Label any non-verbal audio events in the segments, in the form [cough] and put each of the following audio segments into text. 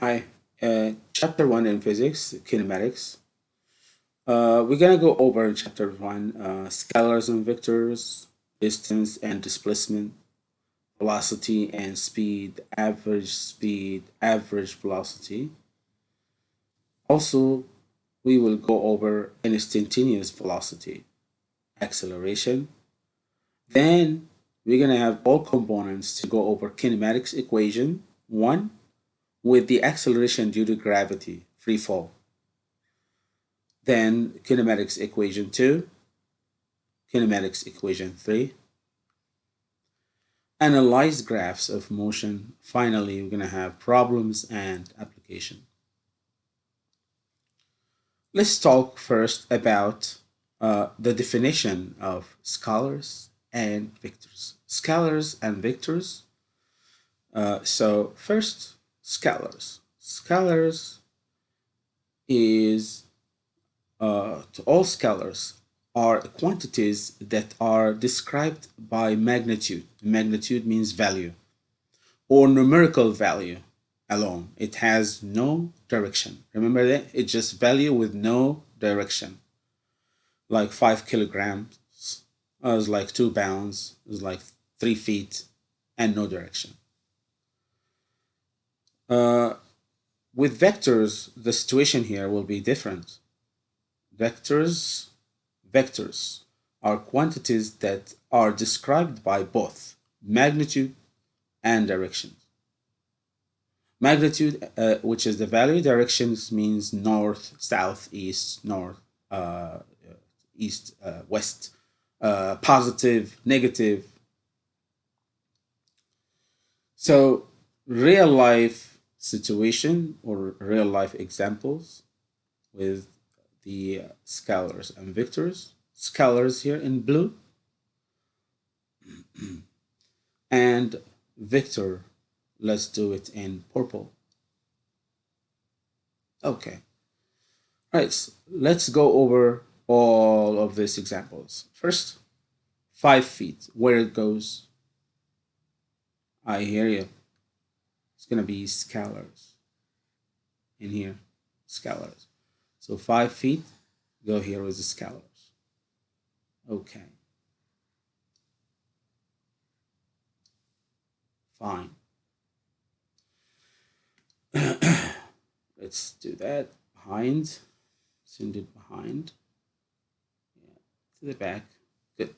Hi, uh, chapter one in physics, kinematics. Uh, we're gonna go over in chapter one, uh, scalars and vectors, distance and displacement, velocity and speed, average speed, average velocity. Also, we will go over instantaneous velocity, acceleration. Then we're gonna have all components to go over kinematics equation one with the acceleration due to gravity, free fall. Then kinematics equation 2, kinematics equation 3, analyze graphs of motion. Finally, we're going to have problems and application. Let's talk first about uh, the definition of scalars and vectors. Scalars and vectors. Uh, so first, scalars. Scalars is uh, to all scalars are quantities that are described by magnitude. Magnitude means value or numerical value alone. It has no direction. Remember that? It's just value with no direction. Like five kilograms uh, is like two pounds, is like three feet and no direction. Uh, with vectors, the situation here will be different. Vectors, vectors are quantities that are described by both magnitude and direction. Magnitude, uh, which is the value, directions means north, south, east, north, uh, east, uh, west, uh, positive, negative. So real life situation or real life examples with the scalars and vectors. Scalars here in blue [clears throat] and vector, let's do it in purple. Okay. All right, so let's go over all of these examples. First, five feet, where it goes. I hear you it's going to be scalars in here, scalars. So five feet, go here with the scalars. Okay. Fine. [coughs] Let's do that. Behind. Send it behind. Yeah. To the back. Good.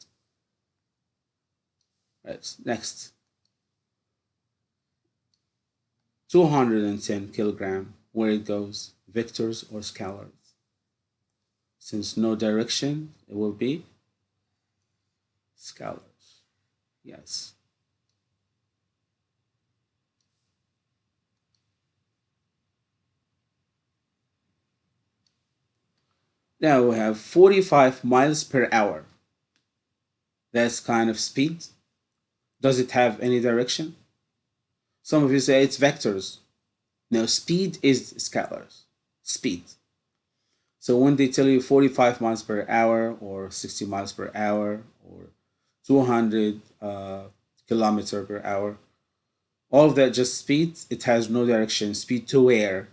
Right. Next. 210 kilogram where it goes, vectors or scalars. Since no direction, it will be scalars. Yes. Now we have 45 miles per hour. That's kind of speed. Does it have any direction? Some of you say it's vectors. No, speed is scalars. Speed. So when they tell you 45 miles per hour or 60 miles per hour or 200 uh, kilometer per hour, all of that just speed. It has no direction. Speed to where?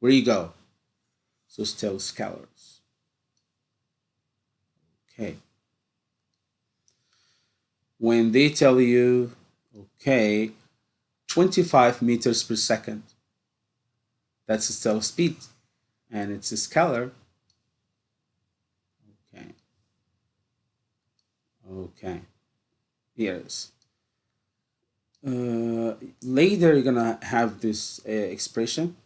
Where you go? So still scalars. Okay. When they tell you, okay, 25 meters per second. That's still speed, and it's a scalar. Okay. Okay. Here's. Uh, later, you're gonna have this uh, expression.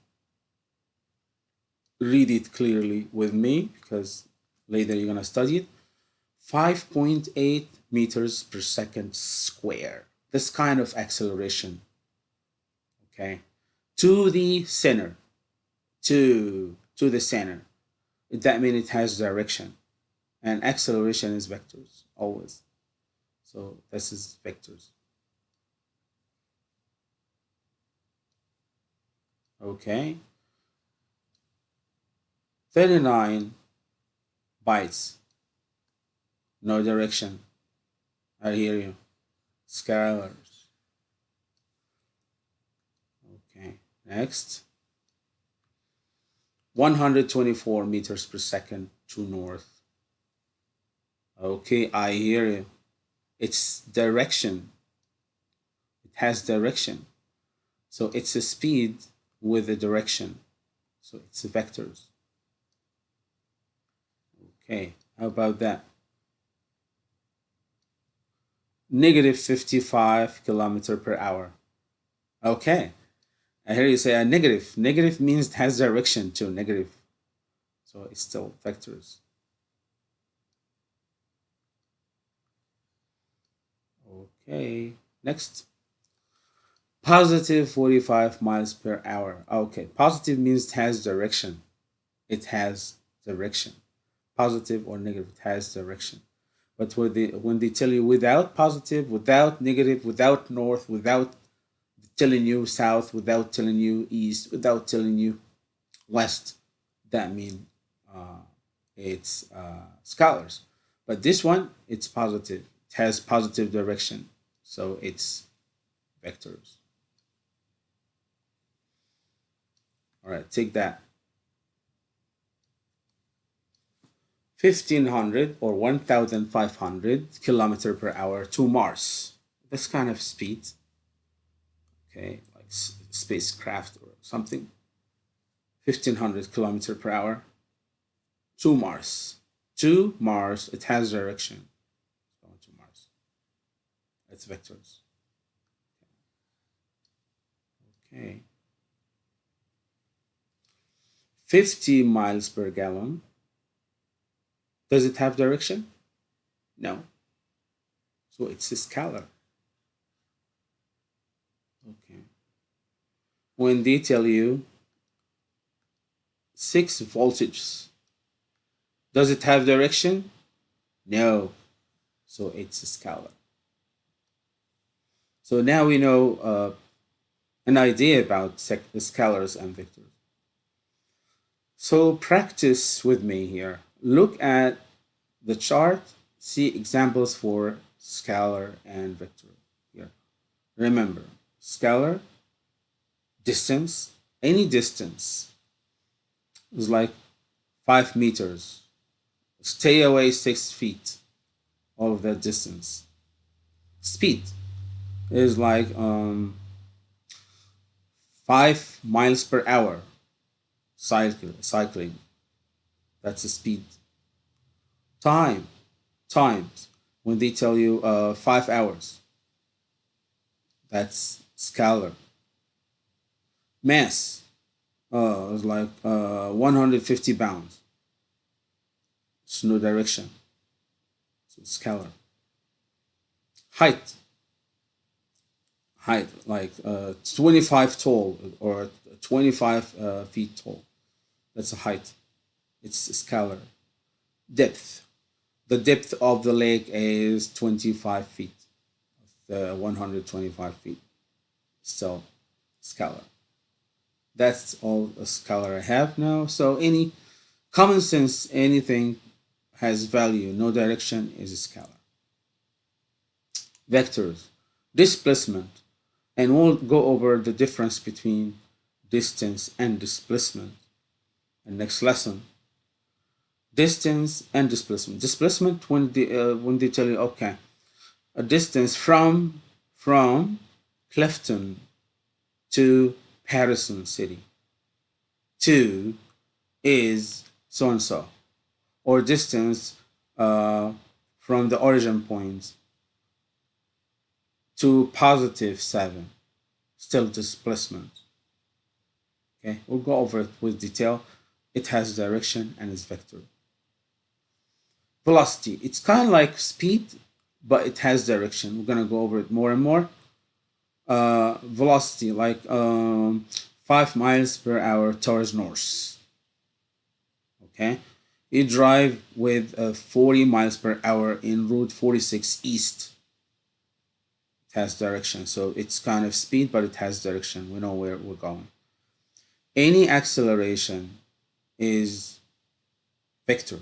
Read it clearly with me because later you're gonna study it. 5.8 meters per second square. This kind of acceleration okay? To the center to to the center that means it has direction. And acceleration is vectors always. So this is vectors. Okay? 39 bytes. No direction. I hear you. Scalar Next, 124 meters per second to north. Okay, I hear you. It's direction. It has direction. So it's a speed with a direction. So it's vectors. Okay, how about that? Negative 55 kilometer per hour. Okay, I hear you say a negative. Negative means it has direction to negative. So it's still vectors. Okay, next. Positive 45 miles per hour. Okay, positive means it has direction. It has direction. Positive or negative, it has direction. But when they, when they tell you without positive, without negative, without north, without telling you south, without telling you east, without telling you west, that means uh, it's uh, scalars. But this one, it's positive. It has positive direction. So it's vectors. All right, take that. 1500 or 1500 kilometer per hour to Mars. This kind of speed, okay, like spacecraft or something. 1500 kilometer per hour to Mars. To Mars, it has direction. Going to Mars. It's vectors. Okay. 50 miles per gallon. Does it have direction? No. So it's a scalar. Okay. When they tell you 6 voltages, does it have direction? No. So it's a scalar. So now we know uh, an idea about scalars and vectors. So practice with me here. Look at the chart, see examples for scalar and vector here. Remember, scalar, distance, any distance is like five meters. Stay away six feet of that distance. Speed is like um, five miles per hour cycle, cycling. That's the speed. Time, times. When they tell you uh, five hours, that's scalar. Mass uh, is like uh, 150 pounds. It's no direction. So scalar. Height. Height, like uh, 25 tall or 25 uh, feet tall. That's a height. It's scalar. Depth. The depth of the lake is 25 feet. The 125 feet. So, scalar. That's all a scalar I have now. So any common sense, anything has value, no direction is a scalar. Vectors, displacement, and we'll go over the difference between distance and displacement. And next lesson. Distance and displacement. Displacement when they uh, when they tell you okay a distance from from clifton to Paterson city Two is so and so or distance uh, from the origin point to positive 7 still displacement okay we'll go over it with detail it has direction and its vector. Velocity, it's kind of like speed, but it has direction. We're gonna go over it more and more. Uh, velocity, like um, five miles per hour towards north. Okay, you drive with uh, 40 miles per hour in Route 46 East. It has direction, so it's kind of speed, but it has direction. We know where we're going. Any acceleration is vector.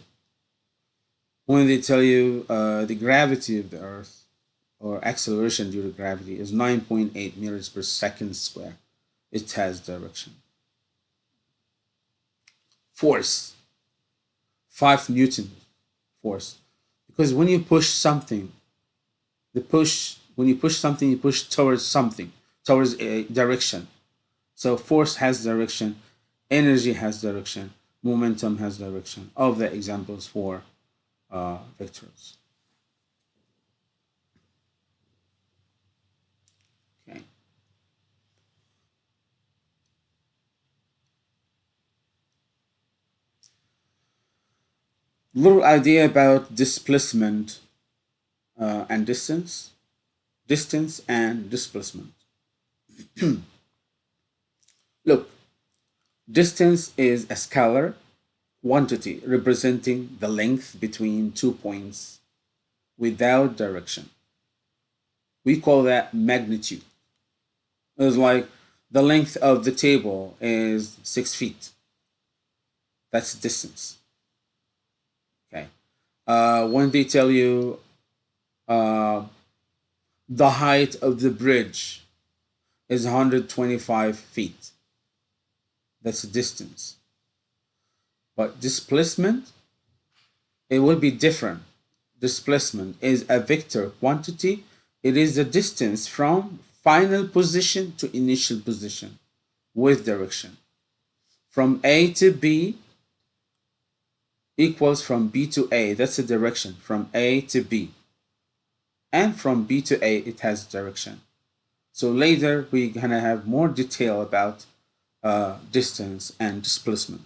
When they tell you uh, the gravity of the Earth or acceleration due to gravity is 9.8 meters per second square, it has direction. force, five Newton force. Because when you push something, the push, when you push something, you push towards something, towards a direction. So force has direction, energy has direction, momentum has direction. All of the examples for uh, vectors. Okay. Little idea about displacement uh, and distance, distance and displacement. [clears throat] Look, distance is a scalar quantity representing the length between two points without direction. We call that magnitude. It's like the length of the table is six feet. That's distance. Uh, when they tell you uh, the height of the bridge is 125 feet, that's the distance. But displacement, it will be different. Displacement is a vector quantity. It is the distance from final position to initial position with direction. From A to B equals from B to A. That's the direction from A to B. And from B to A, it has direction. So later, we're to have more detail about uh, distance and displacement.